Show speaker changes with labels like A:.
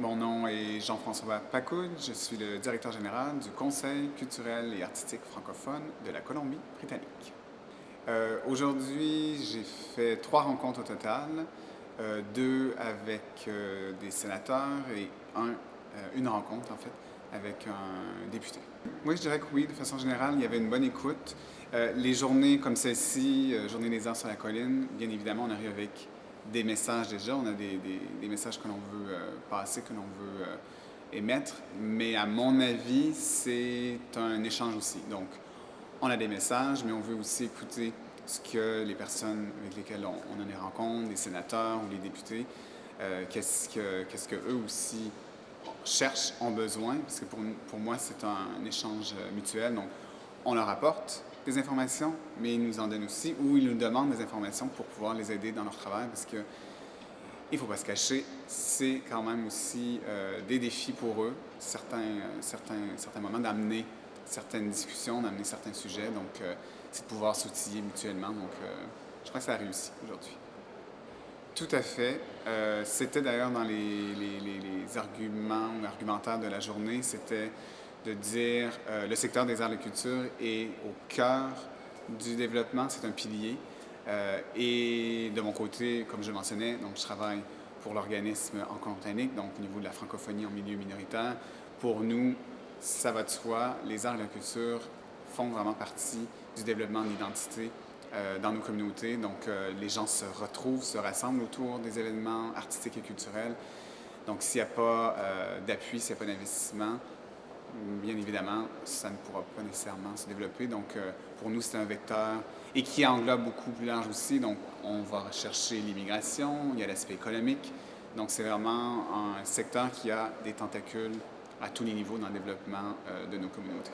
A: Mon nom est Jean-François Pacoud, je suis le directeur général du Conseil culturel et artistique francophone de la Colombie-Britannique. Euh, aujourd'hui, j'ai fait trois rencontres au total, euh, deux avec euh, des sénateurs et un, une rencontre en fait avec un député. Oui, je dirais que oui, de façon générale, il y avait une bonne écoute. les journées comme celle-ci, Journée des arts sur la colline, bien évidemment, on arrive avec des messages déjà, on a des, des, messages que l'on veut euh, passer, que l'on veut euh, émettre, mais à mon avis, c'est un échange aussi. Donc, on a des messages, mais on veut aussi écouter ce que les personnes avec lesquelles on, a des rencontres, les sénateurs ou les députés, euh, qu'est-ce que qu'est-ce que aussi cherchent, ont besoin, parce que pour, pour moi, c'est un, échange mutuel. Donc, on leur apporte, des informations, mais ils nous en donnent aussi, ou ils nous demandent des informations pour pouvoir les aider dans leur travail, parce que il ne faut pas se cacher, c'est quand même aussi euh, des défis pour eux, certains, euh, certains, certains moments d'amener certaines discussions, d'amener certains sujets, donc euh, c'est de pouvoir s'outiller mutuellement, donc je crois que ça a réussi aujourd'hui. Tout à fait. c'était d'ailleurs dans les, les, arguments ou argumentaires de la journée, c'était de dire euh, le secteur des arts et de culture est au cœur du développement, c'est un pilier. Euh, et de mon côté, comme je mentionnais, donc je travaille pour l'organisme en Colombie-Britannique, donc au niveau de la francophonie en milieu minoritaire. Pour nous, ça va de soi, les arts et la culture font vraiment partie du développement de l'identité euh, dans nos communautés. Donc, les gens se retrouvent, se rassemblent autour des événements artistiques et culturels. Donc, s'il n'y a pas d'appui, s'il n'y a pas d'investissement, bien évidemment, ça ne pourra pas nécessairement se développer. Donc, euh, pour nous, c'est un vecteur et qui englobe beaucoup plus large aussi. Donc, on va rechercher l'immigration, il y a l'aspect économique. Donc, c'est vraiment un secteur qui a des tentacules à tous les niveaux dans le développement euh, de nos communautés.